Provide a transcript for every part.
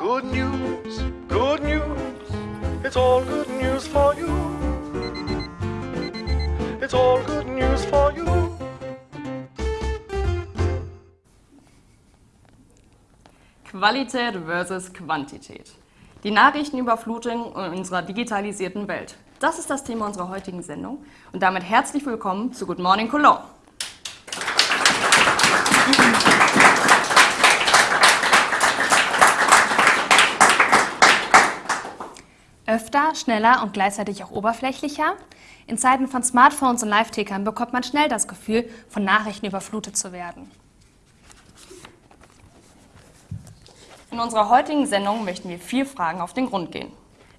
Good news, good news. It's all good news for you. It's all good news for you. Qualität versus Quantität. Die Nachrichtenüberflutung in unserer digitalisierten Welt. Das ist das Thema unserer heutigen Sendung. Und damit herzlich willkommen zu Good Morning Cologne. Öfter, schneller und gleichzeitig auch oberflächlicher? In Zeiten von Smartphones und Live-Tickern bekommt man schnell das Gefühl, von Nachrichten überflutet zu werden. In unserer heutigen Sendung möchten wir vier Fragen auf den Grund gehen.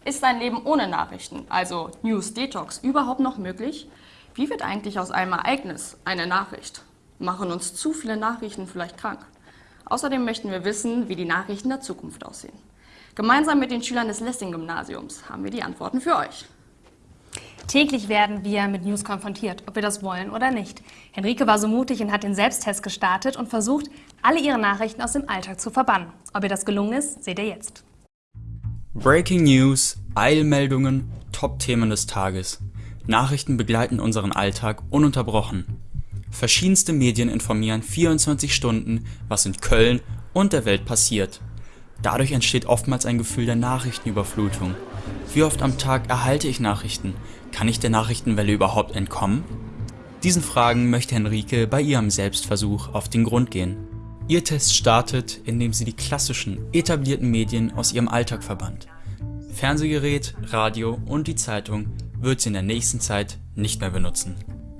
Ist ein Leben ohne Nachrichten, also News Detox, überhaupt noch möglich? Wie wird eigentlich aus einem Ereignis eine Nachricht? Machen uns zu viele Nachrichten vielleicht krank? Außerdem möchten wir wissen, wie die Nachrichten der Zukunft aussehen. Gemeinsam mit den Schülern des Lessing-Gymnasiums haben wir die Antworten für euch. Täglich werden wir mit News konfrontiert, ob wir das wollen oder nicht. Henrike war so mutig und hat den Selbsttest gestartet und versucht, alle ihre Nachrichten aus dem Alltag zu verbannen. Ob ihr das gelungen ist, seht ihr jetzt. Breaking News, Eilmeldungen, Top-Themen des Tages. Nachrichten begleiten unseren Alltag ununterbrochen. Verschiedenste Medien informieren 24 Stunden, was in Köln und der Welt passiert. Dadurch entsteht oftmals ein Gefühl der Nachrichtenüberflutung. Wie oft am Tag erhalte ich Nachrichten? Kann ich der Nachrichtenwelle überhaupt entkommen? Diesen Fragen möchte Henrike bei ihrem Selbstversuch auf den Grund gehen. Ihr Test startet, indem sie die klassischen, etablierten Medien aus ihrem Alltag verbannt. Fernsehgerät, Radio und die Zeitung wird sie in der nächsten Zeit nicht mehr benutzen.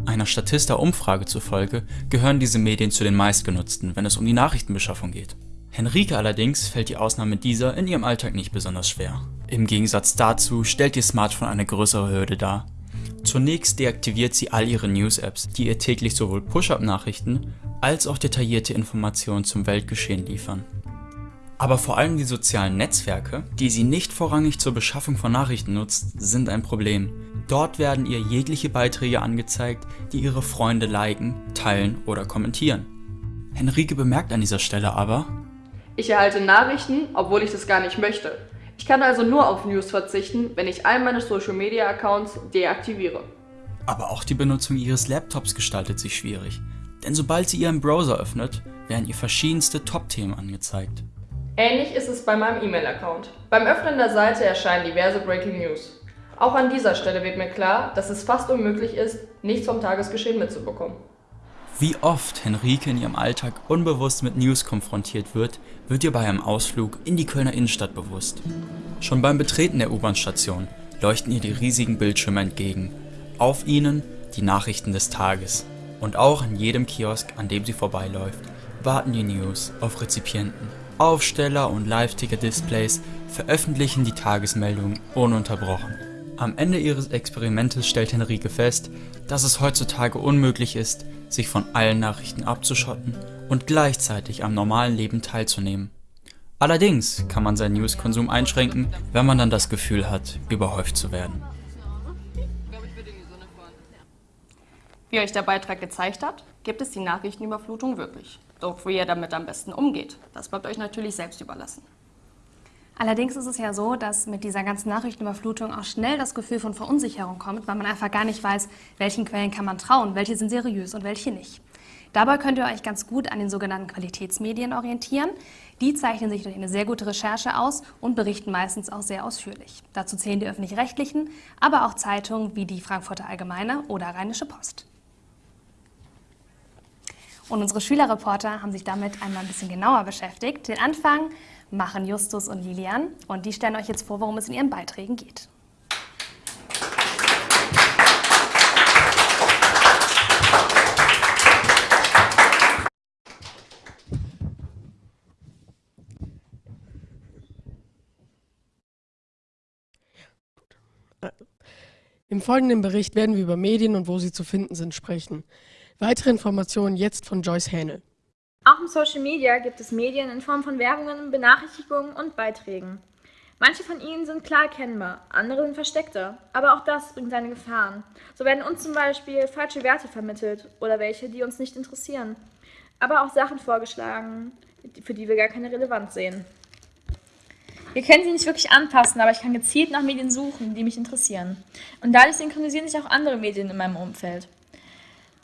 Einer Statista-Umfrage zufolge gehören diese Medien zu den meistgenutzten, wenn es um die Nachrichtenbeschaffung geht. Henrike allerdings fällt die Ausnahme dieser in ihrem Alltag nicht besonders schwer. Im Gegensatz dazu stellt ihr Smartphone eine größere Hürde dar. Zunächst deaktiviert sie all ihre News-Apps, die ihr täglich sowohl Push-Up-Nachrichten als auch detaillierte Informationen zum Weltgeschehen liefern. Aber vor allem die sozialen Netzwerke, die sie nicht vorrangig zur Beschaffung von Nachrichten nutzt, sind ein Problem. Dort werden ihr jegliche Beiträge angezeigt, die ihre Freunde liken, teilen oder kommentieren. Henrike bemerkt an dieser Stelle aber, Ich erhalte Nachrichten, obwohl ich das gar nicht möchte. Ich kann also nur auf News verzichten, wenn ich all meine Social Media Accounts deaktiviere. aber auch die Benutzung ihres Laptops gestaltet sich schwierig. Denn sobald sie ihren Browser öffnet, werden ihr verschiedenste Top-Themen angezeigt. Ähnlich ist es bei meinem E-Mail-Account. Beim Öffnen der Seite erscheinen diverse Breaking News. Auch an dieser Stelle wird mir klar, dass es fast unmöglich ist, nichts vom Tagesgeschehen mitzubekommen. Wie oft Henrike in ihrem Alltag unbewusst mit News konfrontiert wird, wird ihr bei einem Ausflug in die Kölner Innenstadt bewusst. Schon beim Betreten der U-Bahn-Station leuchten ihr die riesigen Bildschirme entgegen. Auf ihnen die Nachrichten des Tages. Und auch an jedem Kiosk, an dem sie vorbeiläuft, warten die News auf Rezipienten. Aufsteller und Live-Ticker-Displays veröffentlichen die Tagesmeldungen ununterbrochen. Am Ende ihres Experimentes stellt Henrike fest, dass es heutzutage unmöglich ist, sich von allen Nachrichten abzuschotten und gleichzeitig am normalen Leben teilzunehmen. Allerdings kann man seinen Newskonsum einschränken, wenn man dann das Gefühl hat, überhäuft zu werden. Wie euch der Beitrag gezeigt hat, gibt es die Nachrichtenüberflutung wirklich. Doch wie ihr damit am besten umgeht, das bleibt euch natürlich selbst überlassen. Allerdings ist es ja so, dass mit dieser ganzen Nachrichtenüberflutung auch schnell das Gefühl von Verunsicherung kommt, weil man einfach gar nicht weiß, welchen Quellen kann man trauen, welche sind seriös und welche nicht. Dabei könnt ihr euch ganz gut an den sogenannten Qualitätsmedien orientieren. Die zeichnen sich durch eine sehr gute Recherche aus und berichten meistens auch sehr ausführlich. Dazu zählen die öffentlich-rechtlichen, aber auch Zeitungen wie die Frankfurter Allgemeine oder Rheinische Post. Und unsere Schülerreporter haben sich damit einmal ein bisschen genauer beschäftigt. Den Anfang machen Justus und Lilian und die stellen euch jetzt vor, worum es in ihren Beiträgen geht. Im folgenden Bericht werden wir über Medien und wo sie zu finden sind sprechen. Weitere Informationen jetzt von Joyce Hähnel. Auch im Social Media gibt es Medien in Form von Werbungen, Benachrichtigungen und Beiträgen. Manche von ihnen sind klar erkennbar, andere sind versteckter, aber auch das bringt seine Gefahren. So werden uns zum Beispiel falsche Werte vermittelt oder welche, die uns nicht interessieren, aber auch Sachen vorgeschlagen, für die wir gar keine Relevanz sehen. Wir können sie nicht wirklich anpassen, aber ich kann gezielt nach Medien suchen, die mich interessieren. Und dadurch synchronisieren sich auch andere Medien in meinem Umfeld.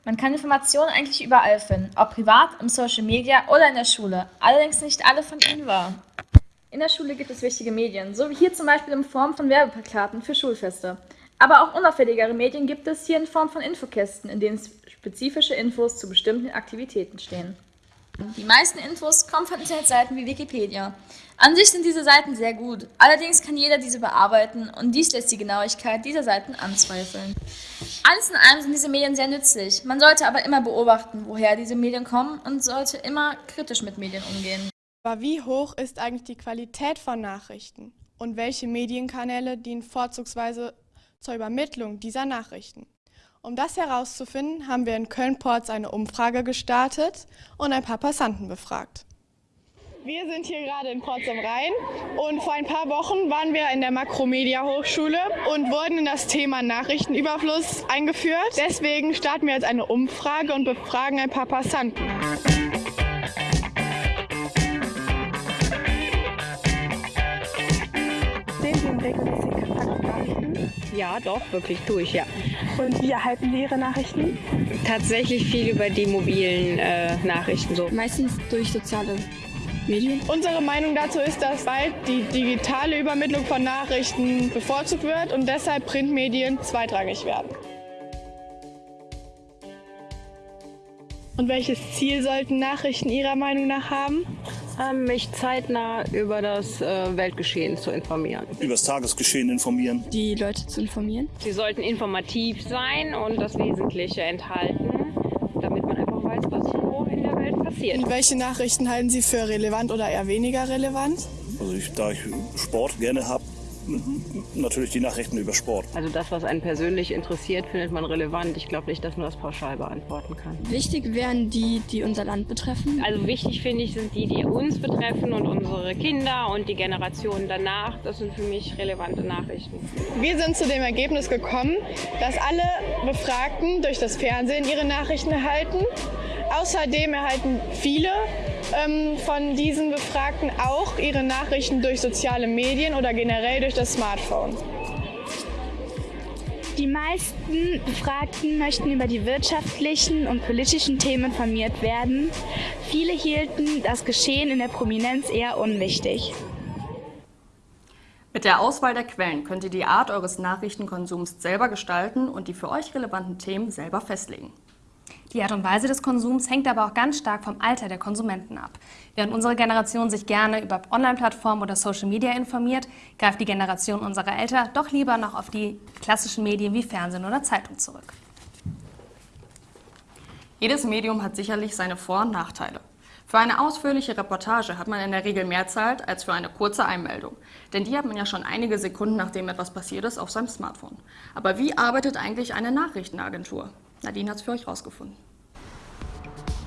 Man kann Informationen eigentlich überall finden, ob privat, im Social Media oder in der Schule. Allerdings nicht alle von ihnen wahr. In der Schule gibt es wichtige Medien, so wie hier zum Beispiel in Form von Werbeplakaten für Schulfeste. Aber auch unauffälligere Medien gibt es hier in Form von Infokästen, in denen spezifische Infos zu bestimmten Aktivitäten stehen. Die meisten Infos kommen von Internetseiten wie Wikipedia. An sich sind diese Seiten sehr gut, allerdings kann jeder diese bearbeiten und dies lässt die Genauigkeit dieser Seiten anzweifeln. Alles in allem sind diese Medien sehr nützlich. Man sollte aber immer beobachten, woher diese Medien kommen und sollte immer kritisch mit Medien umgehen. Aber wie hoch ist eigentlich die Qualität von Nachrichten? Und welche Medienkanäle dienen vorzugsweise zur Übermittlung dieser Nachrichten? Um das herauszufinden, haben wir in Köln-Porz eine Umfrage gestartet und ein paar Passanten befragt. Wir sind hier gerade in Porz am Rhein und vor ein paar Wochen waren wir in der Makromedia Hochschule und wurden in das Thema Nachrichtenüberfluss eingeführt. Deswegen starten wir jetzt eine Umfrage und befragen ein paar Passanten. Sehen Sie Nachrichten? Ja, doch, wirklich tue ich, ja. Und wie erhalten Sie Ihre Nachrichten? Tatsächlich viel über die mobilen äh, Nachrichten so. Meistens durch soziale Medien. Unsere Meinung dazu ist, dass bald die digitale Übermittlung von Nachrichten bevorzugt wird und deshalb Printmedien zweitrangig werden. Und welches Ziel sollten Nachrichten Ihrer Meinung nach haben? Ähm, mich zeitnah über das äh, Weltgeschehen zu informieren. Über das Tagesgeschehen informieren. Die Leute zu informieren. Sie sollten informativ sein und das Wesentliche enthalten, damit man einfach weiß, was so in der Welt passiert. Und welche Nachrichten halten Sie für relevant oder eher weniger relevant? Also ich, da ich Sport gerne habe, natürlich die Nachrichten über Sport. Also das, was einen persönlich interessiert, findet man relevant. Ich glaube nicht, dass man das pauschal beantworten kann. Wichtig wären die, die unser Land betreffen. Also wichtig finde ich, sind die, die uns betreffen und unsere Kinder und die Generationen danach. Das sind für mich relevante Nachrichten. Wir sind zu dem Ergebnis gekommen, dass alle Befragten durch das Fernsehen ihre Nachrichten erhalten. Außerdem erhalten viele ähm, von diesen Befragten auch ihre Nachrichten durch soziale Medien oder generell durch das Smartphone. Die meisten Befragten möchten über die wirtschaftlichen und politischen Themen informiert werden. Viele hielten das Geschehen in der Prominenz eher unwichtig. Mit der Auswahl der Quellen könnt ihr die Art eures Nachrichtenkonsums selber gestalten und die für euch relevanten Themen selber festlegen. Die Art und Weise des Konsums hängt aber auch ganz stark vom Alter der Konsumenten ab. Während unsere Generation sich gerne über Online-Plattformen oder Social Media informiert, greift die Generation unserer Eltern doch lieber noch auf die klassischen Medien wie Fernsehen oder Zeitung zurück. Jedes Medium hat sicherlich seine Vor- und Nachteile. Für eine ausführliche Reportage hat man in der Regel mehr Zeit als für eine kurze Einmeldung. Denn die hat man ja schon einige Sekunden, nachdem etwas passiert ist, auf seinem Smartphone. Aber wie arbeitet eigentlich eine Nachrichtenagentur? Nadine hat es für euch rausgefunden.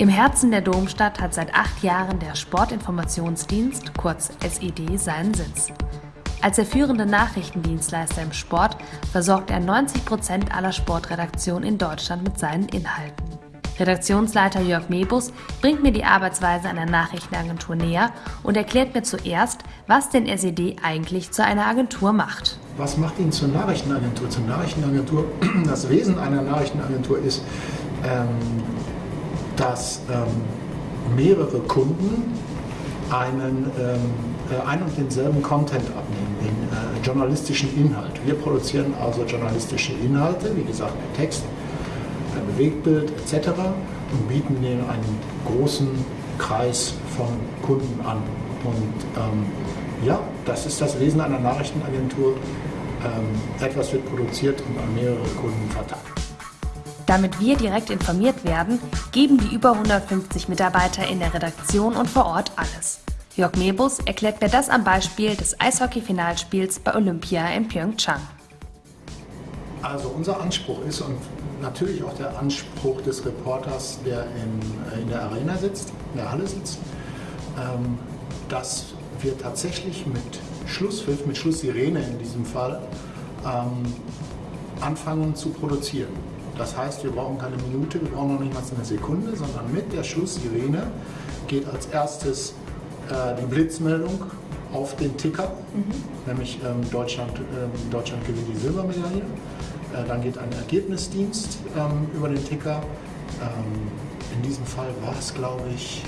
Im Herzen der Domstadt hat seit acht Jahren der Sportinformationsdienst, kurz SED, seinen Sitz. Als der führende Nachrichtendienstleister im Sport versorgt er 90 Prozent aller Sportredaktionen in Deutschland mit seinen Inhalten. Redaktionsleiter Jörg Mebus bringt mir die Arbeitsweise einer Nachrichtenagentur näher und erklärt mir zuerst, was den SED eigentlich zu einer Agentur macht. Was macht ihn zur Nachrichtenagentur? Zur Nachrichtenagentur, das Wesen einer Nachrichtenagentur ist, ähm, dass ähm, mehrere Kunden einen, ähm, äh, ein und denselben Content abnehmen, den äh, journalistischen Inhalt. Wir produzieren also journalistische Inhalte, wie gesagt, Text, Bewegtbild etc. und bieten den einen großen Kreis von Kunden an. Und ähm, ja, das ist das Wesen einer Nachrichtenagentur. Ähm, etwas wird produziert und an mehrere Kunden verteilt. Damit wir direkt informiert werden, geben die über 150 Mitarbeiter in der Redaktion und vor Ort alles. Jörg Mebus erklärt mir das am Beispiel des Eishockey-Finalspiels bei Olympia in Pyeongchang. Also unser Anspruch ist und natürlich auch der Anspruch des Reporters, der in, in der Arena sitzt, in der Halle sitzt, ähm, dass wir tatsächlich mit Schlusspfiff, mit Schlusssirene in diesem Fall, ähm, anfangen zu produzieren. Das heißt, wir brauchen keine Minute, wir brauchen noch nicht mal eine Sekunde, sondern mit der Schlusssirene geht als erstes äh, die Blitzmeldung auf den Ticker, nämlich ähm, Deutschland, ähm, Deutschland gewinnt die Silbermedaille. Äh, dann geht ein Ergebnisdienst ähm, über den Ticker. Ähm, in diesem Fall war es, glaube ich,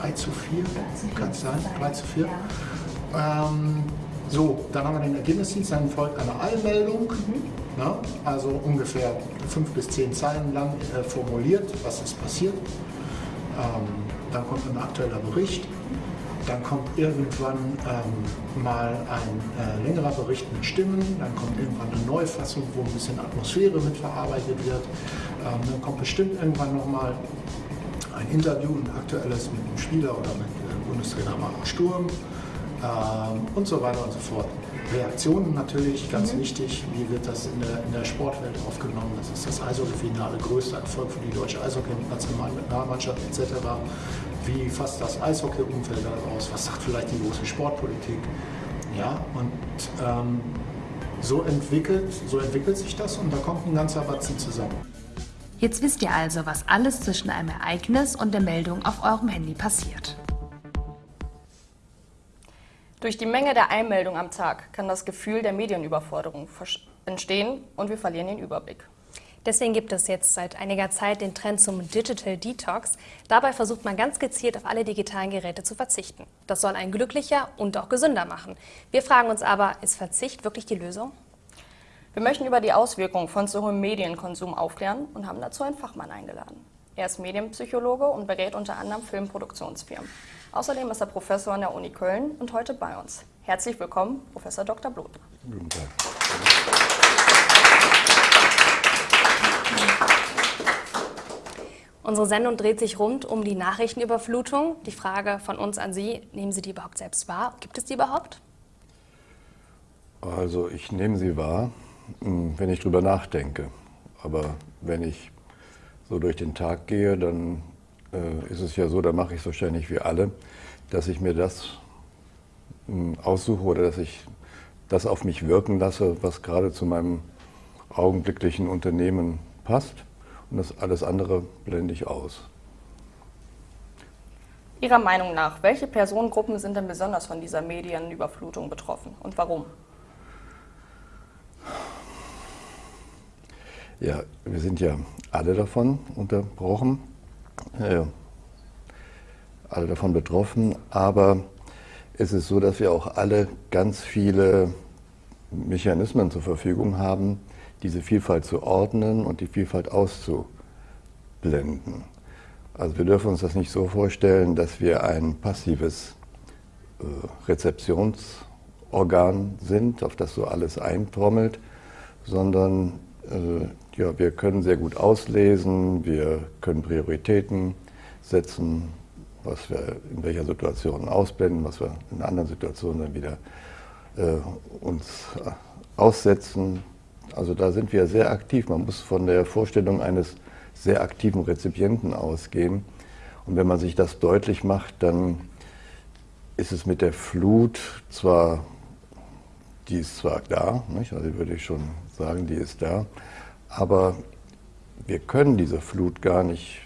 3 zu 4, kann es sein? 3 zu 4. Ähm, so, dann haben wir den Ergebnisdienst, dann folgt eine Eilmeldung, ne? also ungefähr fünf bis zehn Zeilen lang äh, formuliert, was ist passiert. Ähm, dann kommt ein aktueller Bericht, dann kommt irgendwann ähm, mal ein äh, längerer Bericht mit Stimmen, dann kommt irgendwann eine Neufassung, wo ein bisschen Atmosphäre mitverarbeitet wird, ähm, dann kommt bestimmt irgendwann nochmal ein Interview, ein aktuelles mit einem Spieler oder mit äh, Bundestrainer Marco Sturm ähm, und so weiter und so fort. Reaktionen natürlich, ganz Mhm. wichtig, wie wird das in der, in der Sportwelt aufgenommen, das ist das Eishockey-Finale, größter Erfolg für die deutsche Eishockey-Nationalmannschaft etc. Wie fasst das Eishockey-Umfeld aus, was sagt vielleicht die große Sportpolitik, ja, und ähm, so, entwickelt, so entwickelt sich das und da kommt ein ganzer Batzen zusammen. Jetzt wisst ihr also, was alles zwischen einem Ereignis und der Meldung auf eurem Handy passiert. Durch die Menge der Einmeldungen am Tag kann das Gefühl der Medienüberforderung entstehen und wir verlieren den Überblick. Deswegen gibt es jetzt seit einiger Zeit den Trend zum Digital Detox. Dabei versucht man ganz gezielt auf alle digitalen Geräte zu verzichten. Das soll einen glücklicher und auch gesünder machen. Wir fragen uns aber, ist Verzicht wirklich die Lösung? Wir möchten über die Auswirkungen von zu hohem Medienkonsum aufklären und haben dazu einen Fachmann eingeladen. Er ist Medienpsychologe und berät unter anderem Filmproduktionsfirmen. Außerdem ist er Professor an der Uni Köln und heute bei uns. Herzlich willkommen, Professor Dr. Bloth. Guten Tag. Unsere Sendung dreht sich rund um die Nachrichtenüberflutung. Die Frage von uns an Sie, nehmen Sie die überhaupt selbst wahr? Gibt es die überhaupt? Also ich nehme sie wahr, mh, wenn ich drüber nachdenke. Aber wenn ich so durch den Tag gehe, dann äh, ist es ja so, da mache ich es wahrscheinlich wie alle, dass ich mir das mh, aussuche oder dass ich das auf mich wirken lasse, was gerade zu meinem augenblicklichen Unternehmen passt. Und das alles andere blende ich aus. Ihrer Meinung nach, welche Personengruppen sind denn besonders von dieser Medienüberflutung betroffen und warum? Ja, wir sind ja alle davon unterbrochen, alle davon betroffen, aber es ist so, dass wir auch alle ganz viele Mechanismen zur Verfügung haben, diese Vielfalt zu ordnen und die Vielfalt auszublenden. Also wir dürfen uns das nicht so vorstellen, dass wir ein passives äh, Rezeptionsorgan sind, auf das so alles eintrommelt, sondern äh, ja, wir können sehr gut auslesen, wir können Prioritäten setzen, was wir in welcher Situation ausblenden, was wir in anderen Situationen dann wieder äh, uns äh, aussetzen. Also da sind wir sehr aktiv. Man muss von der Vorstellung eines sehr aktiven Rezipienten ausgehen. Und wenn man sich das deutlich macht, dann ist es mit der Flut zwar, die ist zwar da, nicht? also würde ich schon sagen, die ist da, aber wir können diese Flut gar nicht,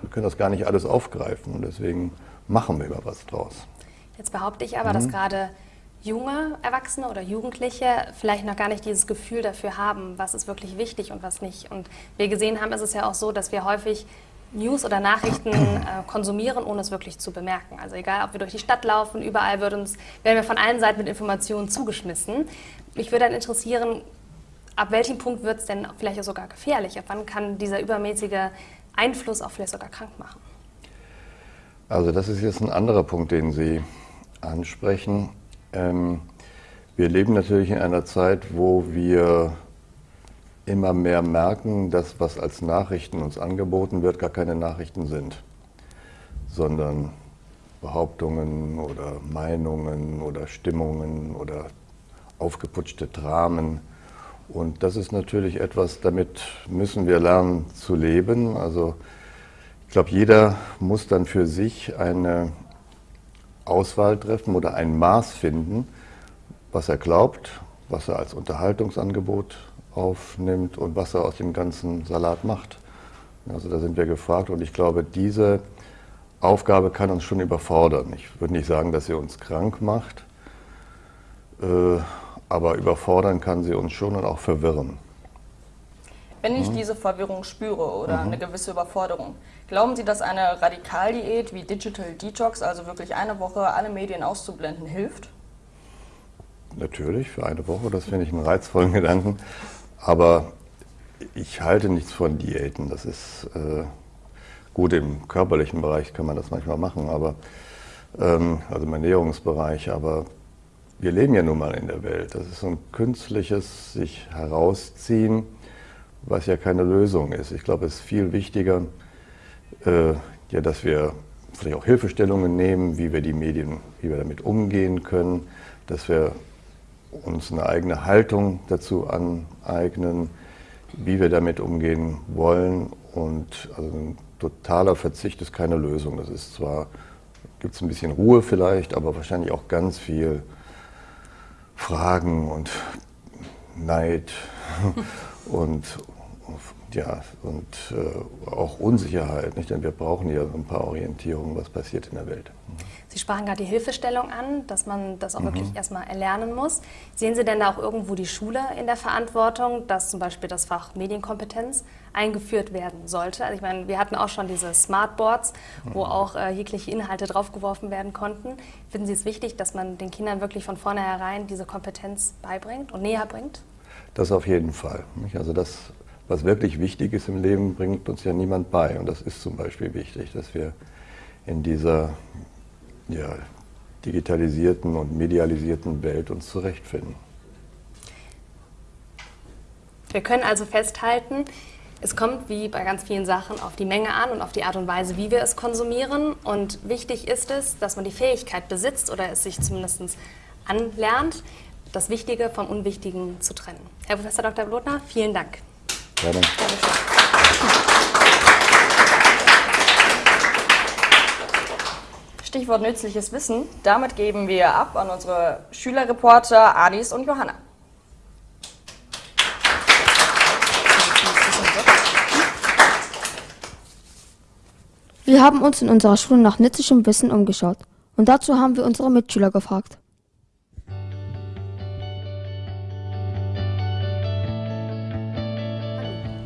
wir können das gar nicht alles aufgreifen und deswegen machen wir immer was draus. Jetzt behaupte ich aber, dass Mhm. gerade junge Erwachsene oder Jugendliche vielleicht noch gar nicht dieses Gefühl dafür haben, was ist wirklich wichtig und was nicht. Und wir gesehen haben, ist es ja auch so, dass wir häufig News oder Nachrichten äh, konsumieren, ohne es wirklich zu bemerken. Also egal, ob wir durch die Stadt laufen, überall wird uns, werden wir von allen Seiten mit Informationen zugeschmissen. Mich würde dann interessieren, ab welchem Punkt wird es denn vielleicht auch sogar gefährlich? Ab wann kann dieser übermäßige Einfluss auch vielleicht sogar krank machen? Also das ist jetzt ein anderer Punkt, den Sie ansprechen. Ähm, wir leben natürlich in einer Zeit, wo wir immer mehr merken, dass was als Nachrichten uns angeboten wird, gar keine Nachrichten sind, sondern Behauptungen oder Meinungen oder Stimmungen oder aufgeputschte Dramen. Und das ist natürlich etwas, damit müssen wir lernen zu leben. Also ich glaube, jeder muss dann für sich eine Auswahl treffen oder ein Maß finden, was er glaubt, was er als Unterhaltungsangebot aufnimmt und was er aus dem ganzen Salat macht. Also da sind wir gefragt und ich glaube, diese Aufgabe kann uns schon überfordern. Ich würde nicht sagen, dass sie uns krank macht, äh, aber überfordern kann sie uns schon und auch verwirren. Wenn ich diese Verwirrung spüre oder Mhm. eine gewisse Überforderung, glauben Sie, dass eine Radikaldiät wie Digital Detox, also wirklich eine Woche alle Medien auszublenden, hilft? Natürlich, für eine Woche, das finde ich einen reizvollen Gedanken. Aber ich halte nichts von Diäten. Das ist äh, gut, im körperlichen Bereich kann man das manchmal machen, aber ähm, also im Ernährungsbereich, aber wir leben ja nun mal in der Welt. Das ist so ein künstliches sich herausziehen, was ja keine Lösung ist. Ich glaube, es ist viel wichtiger, äh, ja, dass wir vielleicht auch Hilfestellungen nehmen, wie wir die Medien, wie wir damit umgehen können, dass wir uns eine eigene Haltung dazu aneignen, wie wir damit umgehen wollen. Und also ein totaler Verzicht ist keine Lösung. Das ist zwar, gibt es ein bisschen Ruhe vielleicht, aber wahrscheinlich auch ganz viel Fragen und Neid und ja, und äh, auch Unsicherheit, nicht? denn wir brauchen ja ein paar Orientierungen, was passiert in der Welt. Sie sprachen gerade die Hilfestellung an, dass man das auch Mhm. wirklich erstmal erlernen muss. Sehen Sie denn da auch irgendwo die Schule in der Verantwortung, dass zum Beispiel das Fach Medienkompetenz eingeführt werden sollte? Also ich meine, wir hatten auch schon diese Smartboards, wo auch äh, jegliche Inhalte draufgeworfen werden konnten. Finden Sie es wichtig, dass man den Kindern wirklich von vornherein diese Kompetenz beibringt und näher bringt? Das auf jeden Fall. Also das, was wirklich wichtig ist im Leben, bringt uns ja niemand bei. Und das ist zum Beispiel wichtig, dass wir in dieser ja, digitalisierten und medialisierten Welt uns zurechtfinden. Wir können also festhalten, es kommt wie bei ganz vielen Sachen auf die Menge an und auf die Art und Weise, wie wir es konsumieren. Und wichtig ist es, dass man die Fähigkeit besitzt oder es sich zumindest anlernt, das Wichtige vom Unwichtigen zu trennen. Herr Professor Dr. Blotner, vielen Dank. Gerne. Stichwort nützliches Wissen. Damit geben wir ab an unsere Schülerreporter Adis und Johanna. Wir haben uns in unserer Schule nach nützlichem Wissen umgeschaut und dazu haben wir unsere Mitschüler gefragt.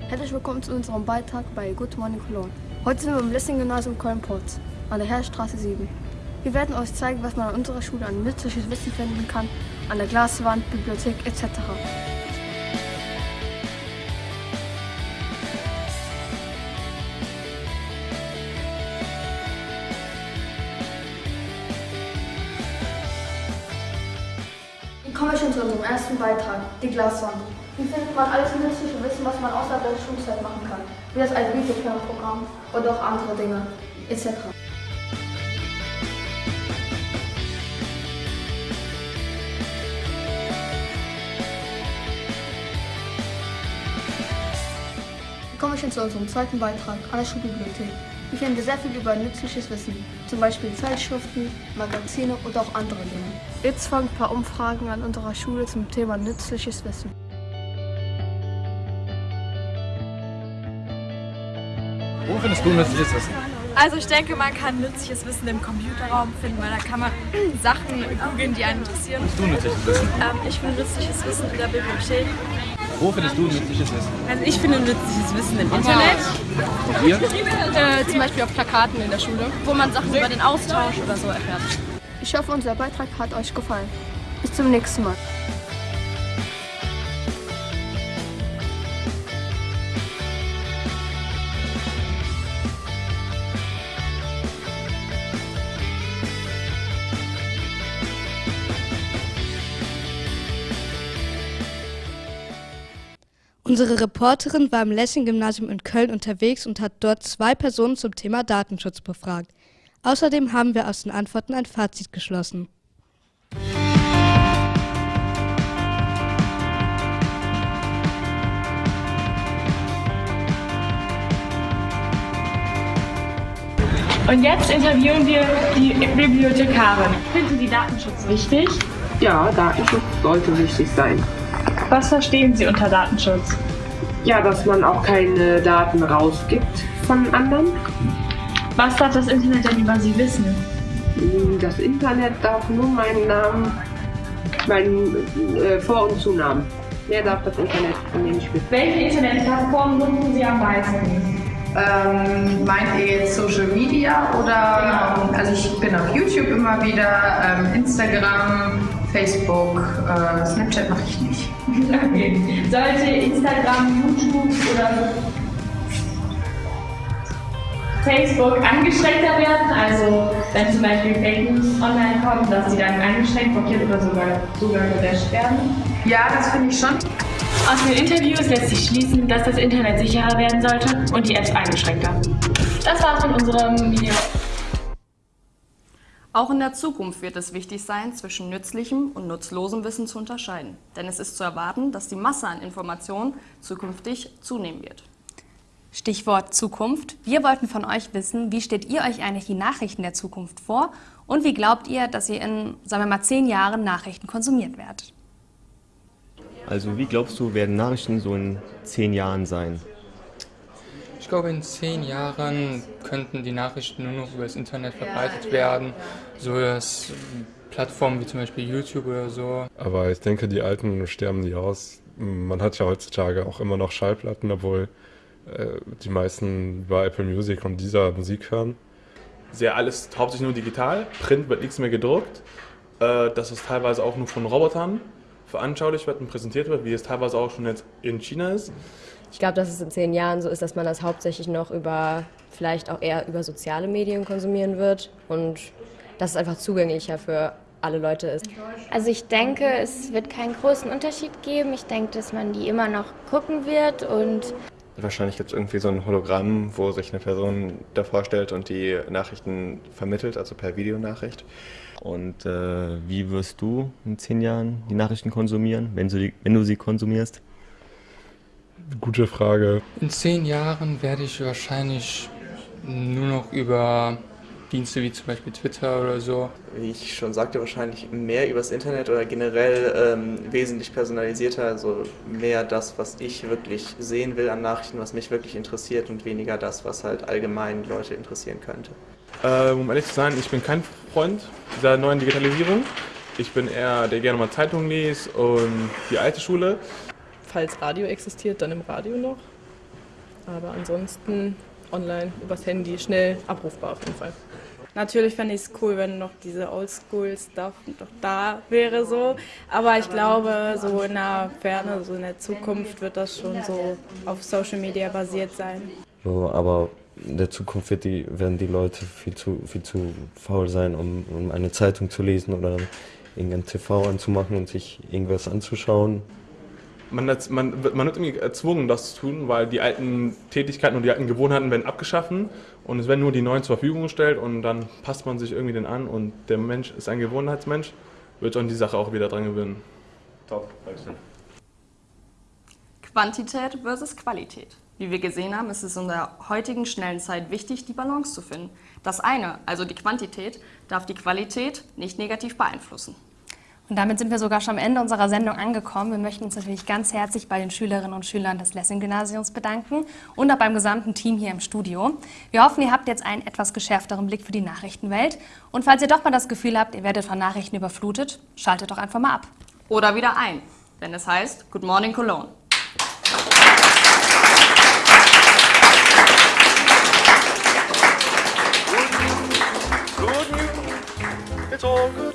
Herzlich willkommen zu unserem Beitrag bei Good Morning Cologne. Heute sind wir im Lessing-Gymnasium Köln-Porz an der Herrstraße 7. Wir werden euch zeigen, was man an unserer Schule an nützliches Wissen finden kann, an der Glaswand, Bibliothek etc. Kommen wir schon zu unserem ersten Beitrag, die Glaswand. Hier findet man alles nützliche Wissen, was man außerhalb der Schulzeit machen kann, wie das ein Videokernprogramm oder auch andere Dinge etc. Hier kommen wir schon zu unserem zweiten Beitrag an der Schulbibliothek. Hier finden wir sehr viel über nützliches Wissen, zum Beispiel Zeitschriften, Magazine oder auch andere Dinge. Jetzt folgen ein paar Umfragen an unserer Schule zum Thema nützliches Wissen. Wo findest du nützliches Wissen? Also ich denke, man kann nützliches Wissen im Computerraum finden, weil da kann man Sachen googeln, die einen interessieren. Findest du nützliches Wissen? Ähm, ich finde nützliches Wissen in der Bibliothek. Wo findest du nützliches Wissen? Also ich finde nützliches Wissen im Internet. Und ihr? Äh, zum Beispiel auf Plakaten in der Schule, wo man Sachen über den Austausch oder so erfährt. Ich hoffe, unser Beitrag hat euch gefallen. Bis zum nächsten Mal. Unsere Reporterin war im Lessing-Gymnasium in Köln unterwegs und hat dort zwei Personen zum Thema Datenschutz befragt. Außerdem haben wir aus den Antworten ein Fazit geschlossen. Und jetzt interviewen wir die Bibliothekarin. Finden Sie Datenschutz wichtig? Ja, Datenschutz sollte wichtig sein. Was verstehen Sie unter Datenschutz? Ja, dass man auch keine Daten rausgibt von anderen. Was darf das Internet denn über Sie wissen? Das Internet darf nur meinen Namen, meinen äh, Vor- und Zunamen. Mehr darf das Internet von mir nicht wissen. Welche Internetplattform nutzen Sie am meisten? Ähm, meint ihr jetzt Social Media oder? Also ich bin auf YouTube immer wieder, ähm, Instagram, Facebook, äh, Snapchat mache ich nicht. Okay. Sollte Instagram, YouTube oder Facebook angeschränkter werden, also wenn zum Beispiel Fake News online kommen, dass sie dann eingeschränkt, blockiert oder sogar, sogar gelöscht werden? Ja, das finde ich schon. Aus den Interviews lässt sich schließen, dass das Internet sicherer werden sollte und die Apps eingeschränkter. Das war's von unserem Video. Auch in der Zukunft wird es wichtig sein, zwischen nützlichem und nutzlosem Wissen zu unterscheiden. Denn es ist zu erwarten, dass die Masse an Informationen zukünftig zunehmen wird. Stichwort Zukunft. Wir wollten von euch wissen, wie stellt ihr euch eigentlich die Nachrichten der Zukunft vor und wie glaubt ihr, dass ihr in, sagen wir mal, zehn Jahren Nachrichten konsumiert werdet? Also wie glaubst du, werden Nachrichten so in zehn Jahren sein? Ich glaube, in zehn Jahren könnten die Nachrichten nur noch über das Internet verbreitet werden, so dass Plattformen wie zum Beispiel YouTube oder so. Aber ich denke, die Alten sterben nie aus. Man hat ja heutzutage auch immer noch Schallplatten, obwohl äh, die meisten über Apple Music und dieser Musik hören. Sehr alles hauptsächlich nur digital. Print wird nichts mehr gedruckt. Äh, dass es teilweise auch nur von Robotern veranschaulicht wird und präsentiert wird, wie es teilweise auch schon jetzt in China ist. Ich glaube, dass es in zehn Jahren so ist, dass man das hauptsächlich noch über, vielleicht auch eher über soziale Medien konsumieren wird und dass es einfach zugänglicher für alle Leute ist. Also ich denke, es wird keinen großen Unterschied geben. Ich denke, dass man die immer noch gucken wird und Wahrscheinlich gibt es irgendwie so ein Hologramm, wo sich eine Person davor stellt und die Nachrichten vermittelt, also per Videonachricht. Und äh, wie wirst du in zehn Jahren die Nachrichten konsumieren, wenn du, die, wenn du sie konsumierst? Gute Frage. In zehn Jahren werde ich wahrscheinlich nur noch über Dienste wie zum Beispiel Twitter oder so. Wie ich schon sagte, wahrscheinlich mehr übers Internet oder generell ähm, wesentlich personalisierter, also mehr das, was ich wirklich sehen will an Nachrichten, was mich wirklich interessiert und weniger das, was halt allgemein Leute interessieren könnte. Äh, um ehrlich zu sein, ich bin kein Freund dieser neuen Digitalisierung. Ich bin eher, der gerne mal Zeitungen liest und die alte Schule. Falls Radio existiert, dann im Radio noch. Aber ansonsten online übers Handy schnell abrufbar auf jeden Fall. Natürlich fände ich es cool, wenn noch diese Oldschool-Stuff noch da wäre so. Aber ich glaube, so in der Ferne, so in der Zukunft wird das schon so auf Social Media basiert sein. So, aber in der Zukunft wird die, werden die Leute viel zu, viel zu faul sein, um, um eine Zeitung zu lesen oder irgendein TV anzumachen und sich irgendwas anzuschauen. Man, man, wird, man wird irgendwie erzwungen, das zu tun, weil die alten Tätigkeiten und die alten Gewohnheiten werden abgeschaffen und es werden nur die neuen zur Verfügung gestellt und dann passt man sich irgendwie den an und der Mensch ist ein Gewohnheitsmensch, wird an die Sache auch wieder dran gewöhnen. Top, Dankeschön. Quantität versus Qualität. Wie wir gesehen haben, ist es in der heutigen schnellen Zeit wichtig, die Balance zu finden. Das eine, also die Quantität, darf die Qualität nicht negativ beeinflussen. Und damit sind wir sogar schon am Ende unserer Sendung angekommen. Wir möchten uns natürlich ganz herzlich bei den Schülerinnen und Schülern des Lessing-Gymnasiums bedanken und auch beim gesamten Team hier im Studio. Wir hoffen, ihr habt jetzt einen etwas geschärfteren Blick für die Nachrichtenwelt. Und falls ihr doch mal das Gefühl habt, ihr werdet von Nachrichten überflutet, schaltet doch einfach mal ab. Oder wieder ein, wenn es heißt Good Morning Cologne. It's all good